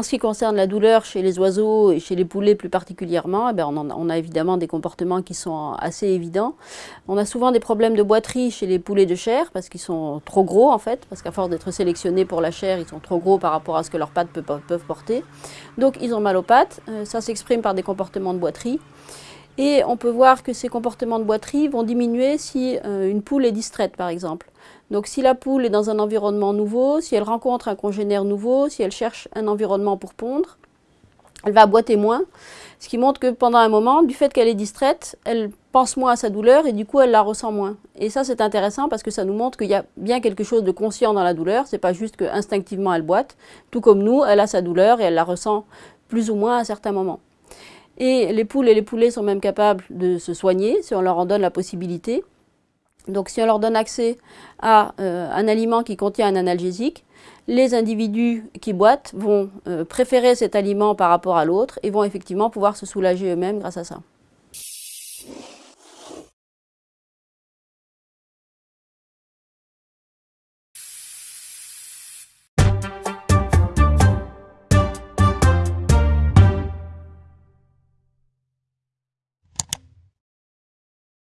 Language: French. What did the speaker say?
qui concerne la douleur chez les oiseaux et chez les poulets plus particulièrement, eh bien on, on, a évidemment des comportements qui sont assez évidents. On a souvent des problèmes de boiterie chez les poulets de chair parce qu'ils sont trop gros en fait, parce qu'à force d'être sélectionnés pour la chair, ils sont trop gros par rapport à ce que leurs pattes peuvent, peuvent porter. Donc ils ont mal aux pattes, euh, ça s'exprime par des comportements de boiterie. Et on peut voir que ces comportements de boiterie vont diminuer si euh, une poule est distraite par exemple. Donc si la poule est dans un environnement nouveau, si elle rencontre un congénère nouveau, si elle cherche un environnement pour pondre, elle va boiter moins, ce qui montre que pendant un moment, du fait qu'elle est distraite, elle pense moins à sa douleur et du coup elle la ressent moins. Et ça c'est intéressant parce que ça nous montre qu'il y a bien quelque chose de conscient dans la douleur, c'est pas juste qu'instinctivement elle boite, tout comme nous, elle a sa douleur et elle la ressent plus ou moins à certains moments. Et les poules et les poulets sont même capables de se soigner si on leur en donne la possibilité. Donc si on leur donne accès à euh, un aliment qui contient un analgésique, les individus qui boitent vont euh, préférer cet aliment par rapport à l'autre et vont effectivement pouvoir se soulager eux-mêmes grâce à ça.